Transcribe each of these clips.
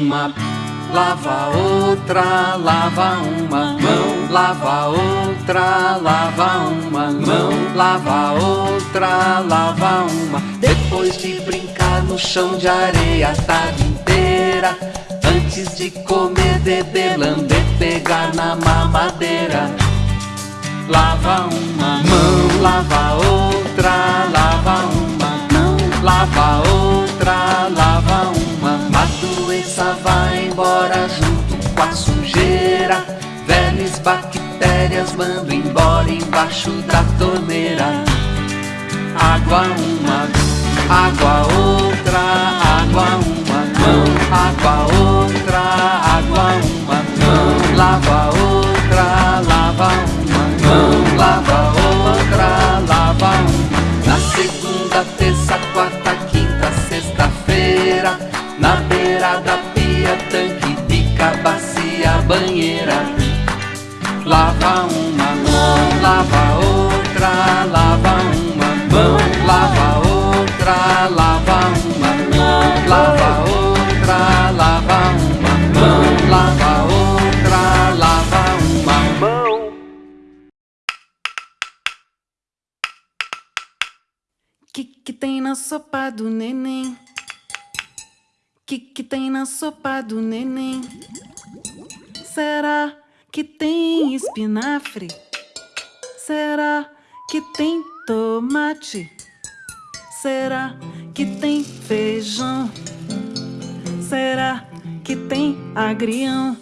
uma, lava outra, lava uma mão, lava outra, lava uma mão, lava outra, lava uma. Depois de brincar no chão de areia a tarde inteira, antes de comer, beber, lamber, pegar na mamadeira. Lava uma mão, lava outra, lava uma mão, lava outra, lava uma. Doença vai embora junto com a sujeira. Velhas bactérias mando embora embaixo da torneira. Água uma, água outra, água uma mão, água sopa do neném? Que que tem na sopa do neném? Será que tem espinafre? Será que tem tomate? Será que tem feijão? Será que tem agrião?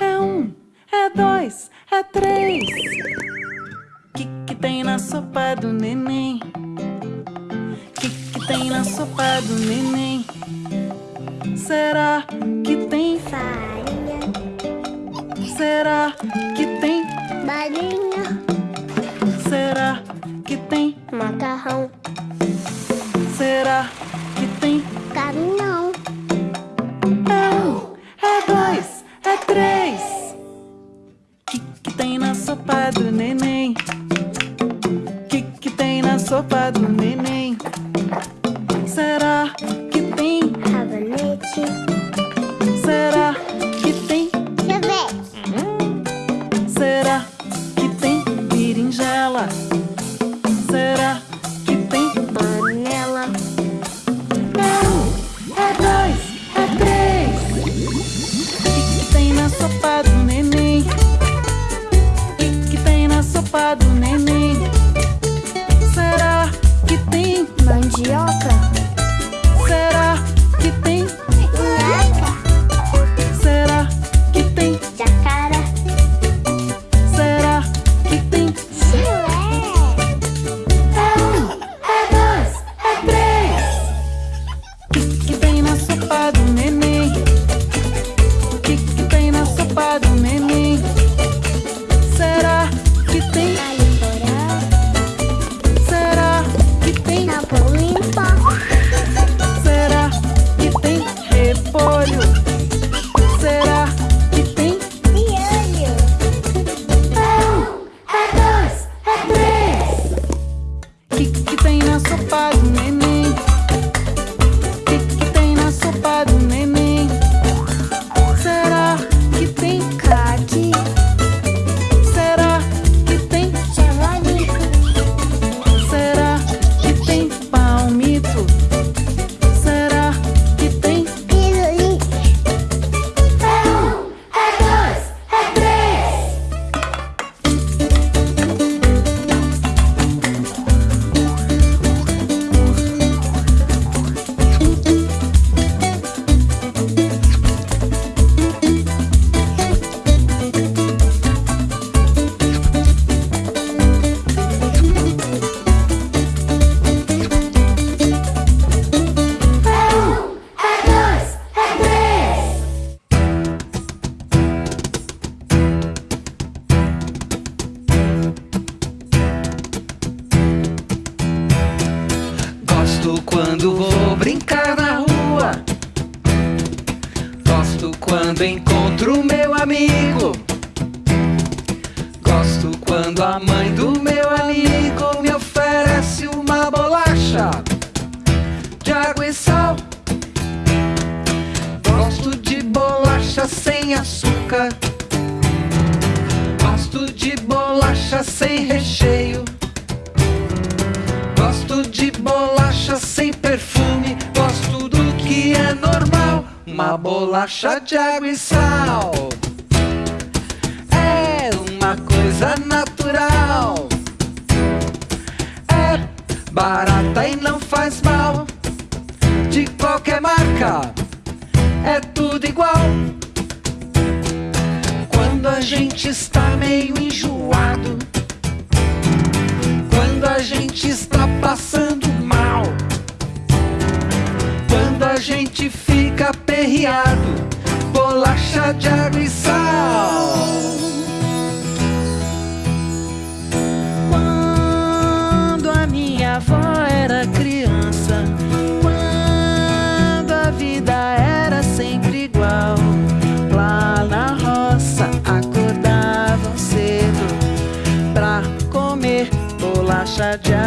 É um, é dois, é três. Que que tem na sopa do neném? Tem na sopa do neném? Será que tem farinha, Será que tem? balinha, Será que tem? macarrão, Será que tem? caminhão, É um, é dois, é três. Que que tem na sopa do neném? Que que tem na sopa do neném? Tschüss. gosto de bolacha sem recheio, gosto de bolacha sem perfume, gosto do que é normal, uma bolacha de água e sal. É uma coisa natural. É barata e não faz mal. De qualquer marca, é tudo igual. Quando a gente está meio enjoado, quando a gente está passando mal, quando a gente fica aperreado, bolacha de água e sal. outside job.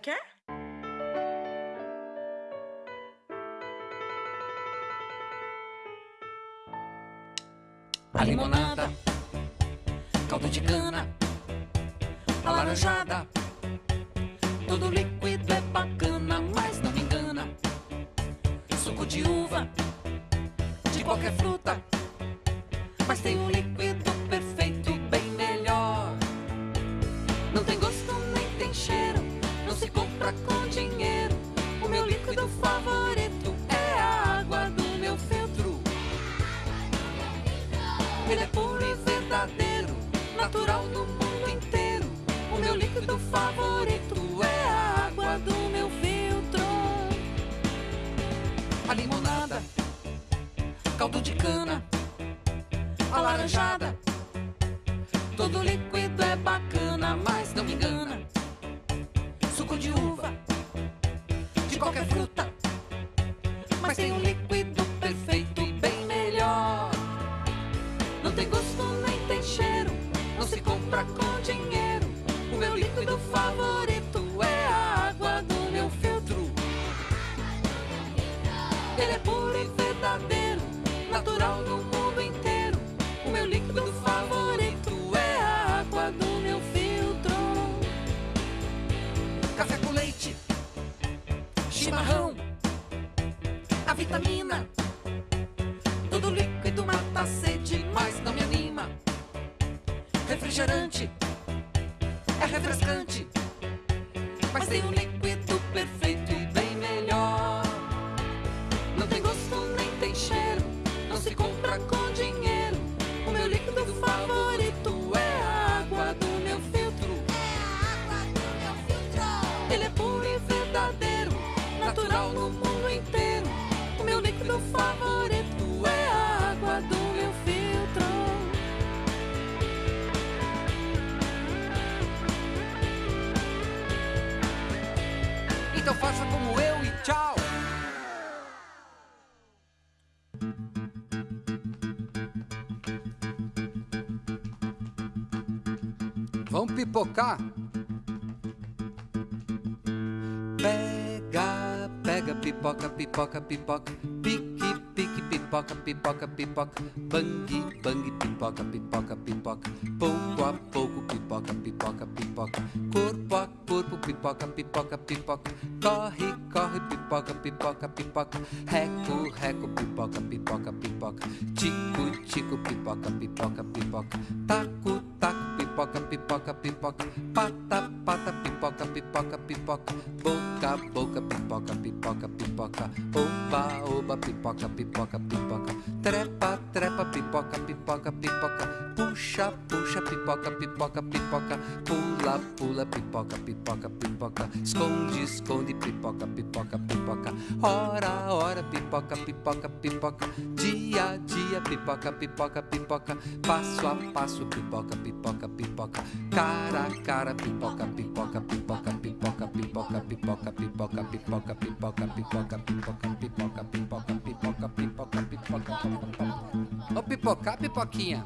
quer? A limonada, caldo de cana, a laranjada. Todo líquido é bacana, mas não me engana. Suco de uva, de qualquer fruta, mas tem um líquido se compra com dinheiro. O meu líquido favorito é a água do meu filtro. Ele é puro e verdadeiro, natural do mundo inteiro. O meu líquido favorito é a água do meu filtro. A limonada, caldo de cana, alaranjada. Todo líquido Todo líquido mata a sede, mas não me anima. Refrigerante é refrescante, Então faça como eu e tchau. Vamos pipocar? Pega, pega, pipoca, pipoca, pipoca. Pique, pipoca, pipoca, pipoca. Bang, bang, pipoca, pipoca, pipoca. Pouco a pouco, pipoca, pipoca, pipoca. Corpo a corpo, pipoca, pipoca, pipoca. Corre, corre, pipoca, pipoca, pipoca. Reco, reco, pipoca, pipoca, pipoca. Tico, tico, pipoca, pipoca, pipoca. Taco, taco, pipoca, pipoca, pipoca. Pata, pata, pipoca, pipoca, pipoca. Boca, boca, pipoca, pipoca, pipoca. Trepa, trepa, pipoca, pipoca, pipoca. Puxa, puxa, pipoca, pipoca, pipoca. Pula, pula, pipoca, pipoca, pipoca. Esconde, esconde, pipoca, pipoca, pipoca. Hora, hora, pipoca, pipoca, pipoca. Dia, dia, pipoca, pipoca, pipoca. Passo a passo, pipoca, pipoca, pipoca. Cara a cara, pipoca, pipoca, pipoca, pipoca, pipoca, pipoca, pipoca, pipoca, pipoca, pipoca, pipoca. Ô pipoca, pipoquinha.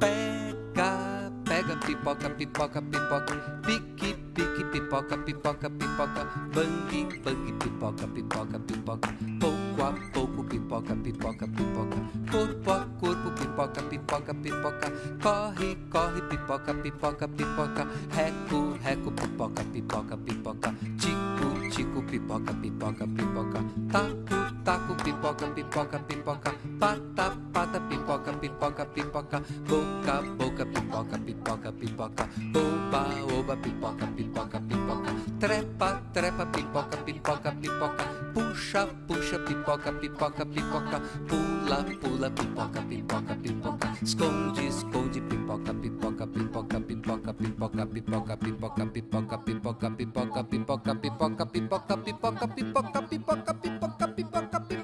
Pega, pega pipoca, pipoca, pipoca. Pique, pique, pipoca, pipoca, pipoca. Bang, bang, pipoca, pipoca, pipoca. Pou Pouco a pouco, pipoca, pipoca, pipoca. Corpo a corpo, pipoca, pipoca, pipoca. Corre, corre, pipoca, pipoca, pipoca. Reco, reco, pipoca, pipoca, pipoca. Tico, tico, pipoca, pipoca, pipoca. Taco, taco, pipoca, pipoca, pipoca. Pata, pata, pipoca, pipoca, pipoca. Boca, boca, pipoca, pipoca, pipoca. Oba, oba, pipoca, pipoca, pipoca. Trepa, trepa, pipoca, pipoca, pipoca. Puxa, puxa, pipoca, pipoca, pipoca. Pula, pula, pipoca, pipoca, pipoca. Esconde, esconde, pipoca, pipoca, pipoca, pipoca, pipoca, pipoca, pipoca, pipoca, pipoca, pipoca, pipoca, pipoca, pipoca, pipoca, pipoca, pipoca, pipoca, pipoca, pipoca.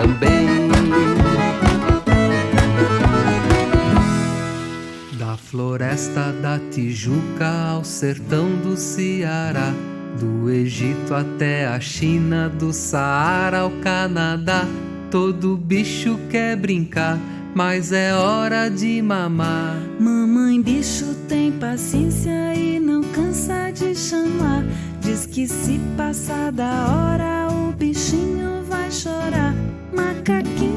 também. Da floresta da Tijuca ao sertão do Ceará, do Egito até a China, do Saara ao Canadá, todo bicho quer brincar. Mas é hora de mamar. Mamãe bicho tem paciência e não cansa de chamar. Diz que se passar da hora o bichinho vai chorar. maka kita